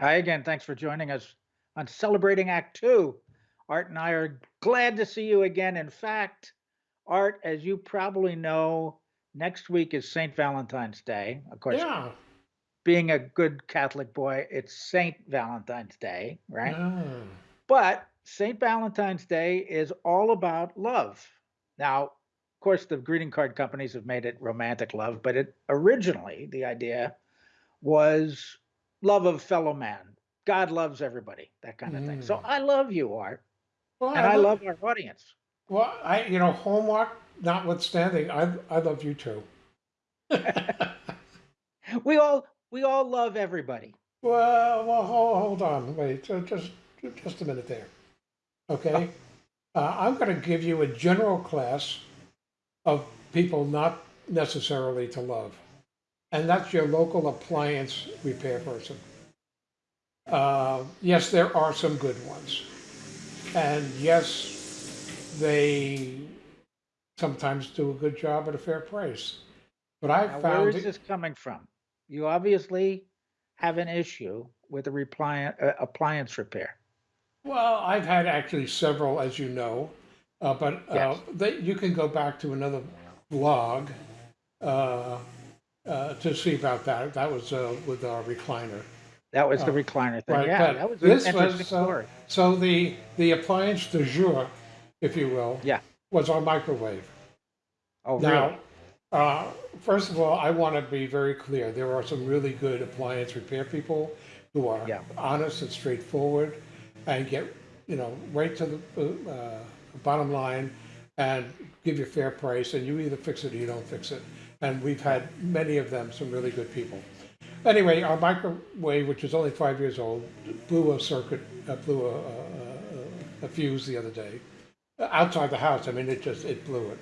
Hi again. Thanks for joining us on Celebrating Act Two. Art and I are glad to see you again. In fact, Art, as you probably know, next week is St. Valentine's Day. Of course, Yeah. being a good Catholic boy, it's Saint Valentine's Day, right? Ah. But St. Valentine's Day is all about love. Now, of course, the greeting card companies have made it romantic love, but it originally the idea was love of fellow man. God loves everybody, that kind of thing. So Mm. I love you, Art, Well, and I I lo love our audience. well, I you know, Hallmark notwithstanding, I I love you too. We all we all love everybody. Well, well, hold, hold on, wait, ju- just just a minute there. Okay, uh, I'm going to give you a general class of people not necessarily to love, and that's your local appliance repair person. Uh, yes, there are some good ones, and yes, they sometimes do a good job at a fair price. But I've Now, found is it, this coming from? You obviously have an issue with the repli- uh, appliance repair. well, I've had actually several, as you know, uh, but uh, Yes. they, you can go back to another blog uh, to see about that. That was uh, with our recliner. That was the Uh, recliner thing. right, Yeah, that was an this interesting was uh, story. so the the appliance de jour, if you will, Yeah. was our microwave. Oh, Now, really? uh, first of all, I want to be very clear. There are some really good appliance repair people who are Yeah. honest and straightforward and get, you know, right to the uh, bottom line and give you a fair price and you either fix it or you don't fix it. And we've had many of them, some really good people. Anyway, our microwave, which is only five years old, blew a circuit, uh, blew a, a, a, a fuse the other day outside the house. I mean, it just, it blew it.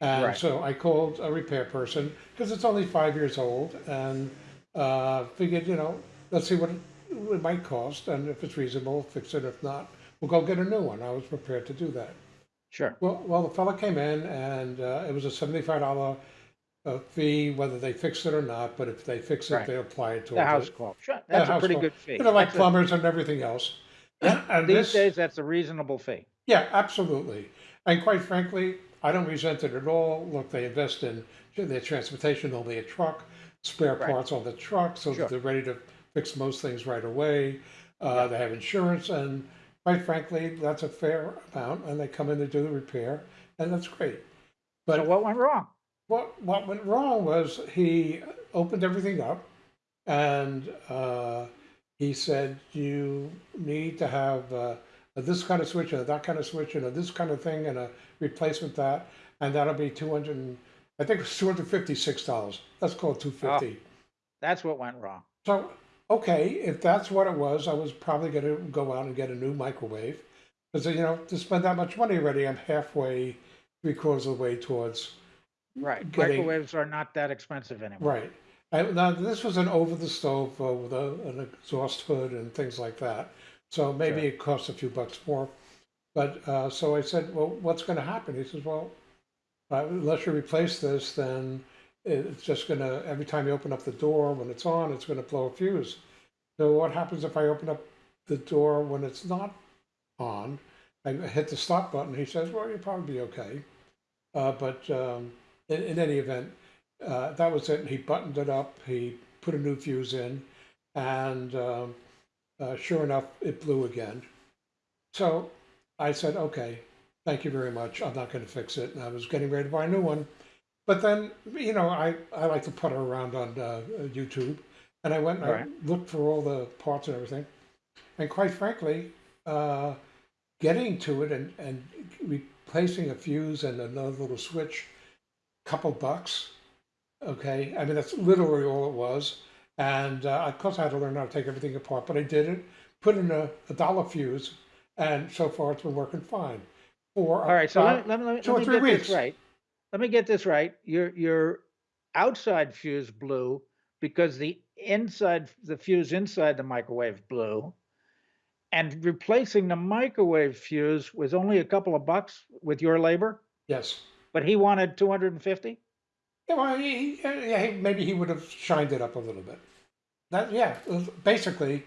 And Right. so I called a repair person because it's only five years old and uh, figured, you know, let's see what it, it might cost. And if it's reasonable, fix it. If not, we'll go get a new one. I was prepared to do that. Sure. Well, well, the fellow came in and uh, it was a seventy-five dollar uh, fee, whether they fix it or not. But if they fix it, Right. they apply it The towards house it. call. Sure. That's a house pretty call. good fee. You know, like That's a, plumbers and everything else. And these this, days, that's a reasonable fee. yeah, absolutely. And quite frankly, I don't resent it at all. Look, they invest in their transportation, they'll be a truck, spare Right. parts on the truck so Sure. that they're ready to fix most things right away. Uh. They have insurance, and quite frankly, that's a fair amount. And they come in to do the repair, and that's great. So But what went wrong? What what went wrong was he opened everything up, and uh, he said you need to have uh, this kind of switch and that kind of switch and this kind of thing and a replacement that, and that'll be two hundred. I think it's two hundred fifty six dollars. Let's call it two Oh, fifty. that's what went wrong. So okay, if that's what it was, I was probably going to go out and get a new microwave because you know to spend that much money already, I'm halfway, three quarters of the way towards Right. getting Microwaves are not that expensive anymore. Right. And now this was an over the stove uh, with a, an exhaust hood and things like that. So maybe Sure. it costs a few bucks more. But uh, so I said, well, what's going to happen? He says, well, uh, unless you replace this, then it's just going to, every time you open up the door when it's on, it's going to blow a fuse. So what happens if I open up the door when it's not on? I hit the stop button. He says, well, you'll probably be okay. Uh, but um, in, in any event, uh, that was it. He buttoned it up. He put a new fuse in, and um, uh, sure enough, it blew again. So I said, "Okay, thank you very much. I'm not going to fix it." And I was getting ready to buy a new one, but then you know I, I like to putter around on uh, YouTube, and I went and Right. I looked for all the parts and everything, and quite frankly, uh, getting to it and and replacing a fuse and another little switch, couple bucks Okay, I mean that's literally all it was, and uh, of course I had to learn how to take everything apart, but I did it. Put in a, a dollar fuse, and so far it's been working fine for All right. So let, let, me- let, me- two let me get this right. Let me get this right. Your your outside fuse blew because the inside the fuse inside the microwave blew, and replacing the microwave fuse was only a couple of bucks with your labor, Yes. But he wanted 250. Yeah, well, he, he- yeah, he- maybe he would have shined it up a little bit. That yeah, basically,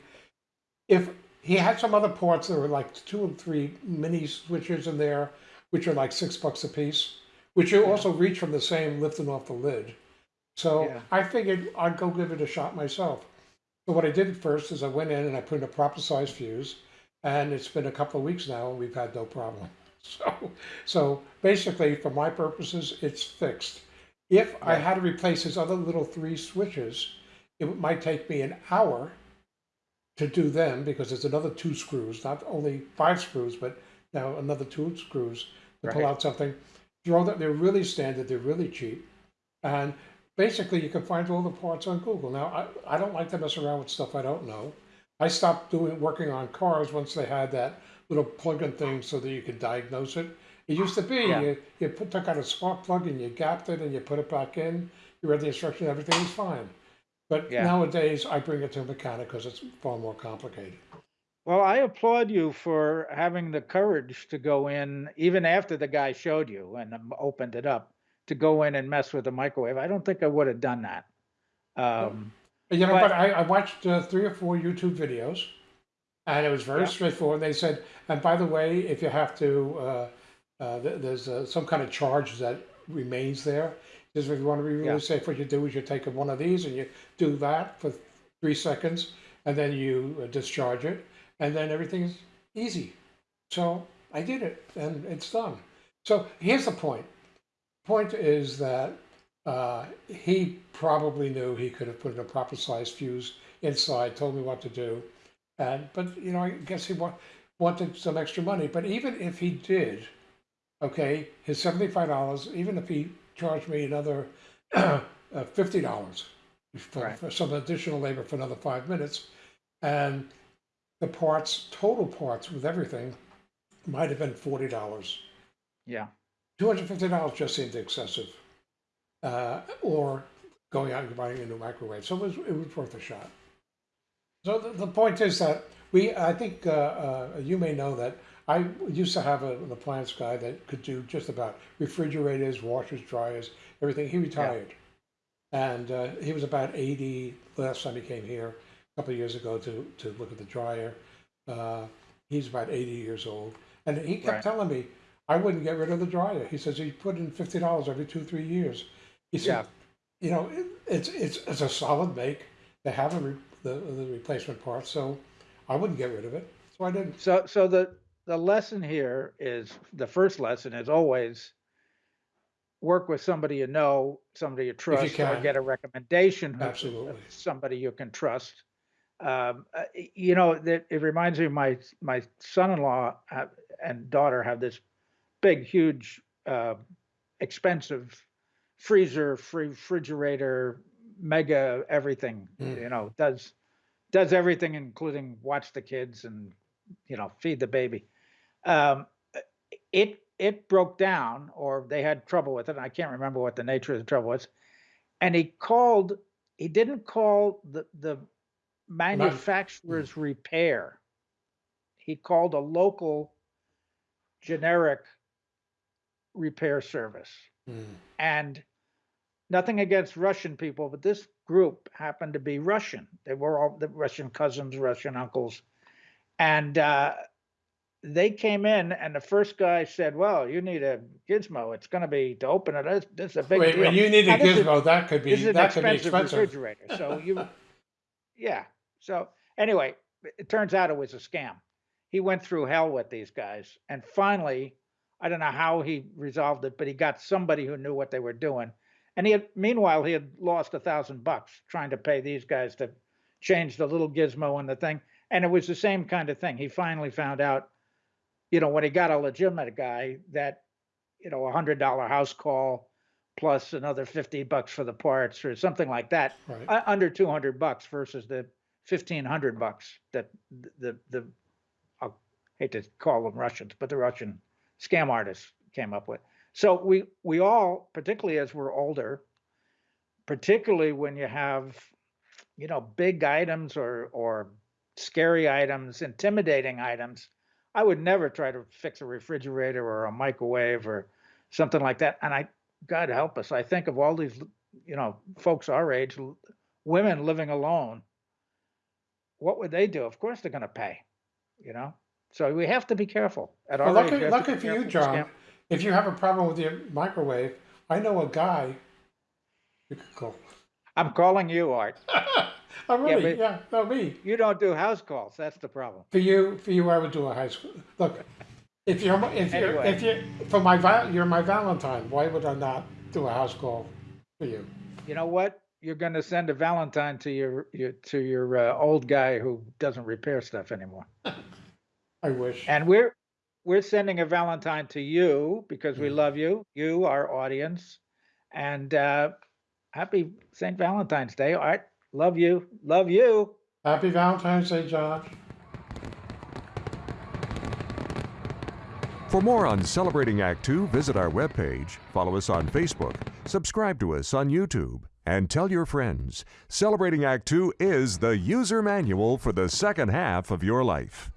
if he had some other ports, there were like two or three mini switches in there, which are like six bucks a piece, which you also reach from the same lifting off the lid. So Yeah. I figured I'd go give it a shot myself. So what I did first is I went in and I put in a proper size fuse, and it's been a couple of weeks now, and we've had no problem. So, so basically, for my purposes, it's fixed. If I had to replace his other little three switches, it might take me an hour to do them because there's another two screws, not only five screws, but now another two screws to pull out something. Throw that, they're really standard, they're really cheap. And basically, you can find all the parts on Google. Now, I, I don't like to mess around with stuff I don't know. I stopped doing working on cars once they had that little plug-in thing so that you could diagnose it. It used to be Yeah. you, you put, took out a spark plug and you gapped it and you put it back in. You read the instruction, everything was fine. But Yeah. nowadays, I bring it to a mechanic because it's far more complicated. Well, I applaud you for having the courage to go in, even after the guy showed you and um, opened it up, to go in and mess with the microwave. I don't think I would have done that. Um, You know, But- but, I, I watched uh, three or four YouTube videos, and it was very Yeah. straightforward. They said, and by the way, if you have to, uh, uh, th- there's uh, some kind of charge that remains there. Because if you want to be really Yeah. safe, what you do is you take one of these and you do that for three seconds, and then you uh, discharge it, and then everything's easy. So I did it, and it's done. So here's the point. Point is that uh, he probably knew he could have put in a proper size fuse inside, told me what to do. And, but, you know, I guess he wa- wanted some extra money. But even if he did, okay, his $75, even if he charged me another uh, $50 for, Right. for some additional labor for another five minutes, and the parts, total parts with everything, might have been $40. yeah. $250 just seemed excessive. Uh, or going out and buying a new microwave. So it was, it was worth a shot. So the, the point is that we, I think uh, uh, you may know that I used to have a, an appliance guy that could do just about refrigerators, washers, dryers, everything. He retired. And uh, he was about 80 last time he came here a couple of years ago to, to look at the dryer. Uh, he's about 80 years old. And he kept Right. telling me, I wouldn't get rid of the dryer. He says he put in $50 every two, three years. He said, you know, it, it's, it's, it's a solid make. They have a the, the replacement parts, so I wouldn't get rid of it. So I didn't. So, so the, the lesson here is, the first lesson is always work with somebody you know, somebody you trust, or can. get a recommendation. Absolutely. Somebody you can trust. Um, uh, you know, that, it reminds me of my, my son-in-law uh, and daughter have this big, huge, uh, expensive freezer, free refrigerator, mega everything, Mm. you know, does, does everything, including watch the kids and, you know, feed the baby. Um, it, it broke down or they had trouble with it. and I can't remember what the nature of the trouble was. And he called, he didn't call the, the manufacturer's repair. He called a local generic repair service. Mm. And nothing against Russian people, but this group happened to be Russian. They were all the Russian cousins, Russian uncles. And uh, they came in, and the first guy said, Well, you need a gizmo. It's going to be to open it. This, this is a big Wait, deal. when you need a Now, this is- gizmo, that could be this is an that could be expensive, expensive. refrigerator. So you, yeah. So anyway, it turns out it was a scam. He went through hell with these guys, and finally, I don't know how he resolved it, but he got somebody who knew what they were doing. And he had, meanwhile, he had lost a thousand bucks trying to pay these guys to change the little gizmo and the thing. And it was the same kind of thing. He finally found out, you know, when he got a legitimate guy that, you know, a hundred dollar house call plus another 50 bucks for the parts or something like that, Right. uh, under 200 bucks versus the 1500 bucks that the, the, the, I hate to call them Russians, but the Russian scam artists came up with. So we, we all, particularly as we're older, particularly when you have, you know, big items or, or scary items, intimidating items, I would never try to fix a refrigerator or a microwave or something like that. And I, God help us, I think of all these, you know, folks our age, women living alone. what would they do? Of course they're going to pay, you know? So we have to be careful at Well, our age. lucky, lucky for you, John, if you have a problem with your microwave, I know a guy you could call. I'm calling you, Art. Oh, really? but- Yeah, no, me. You don't do house calls. That's the problem. For you, for you, I would do a high school. Look, if you're, if you're, Anyway. if you, for my, you're my Valentine, why would I not do a house call for you? You know what? You're going to send a Valentine to your, your to your uh, old guy who doesn't repair stuff anymore. I wish. And we're we're sending a Valentine to you because we Mm. love you, you, our audience, and uh, happy St. Valentine's Day, Art. Love you, love you. Happy Valentine's Day, John. For more on Celebrating Act Two, visit our webpage, follow us on Facebook, subscribe to us on YouTube, and tell your friends. Celebrating Act Two is the user manual for the second half of your life.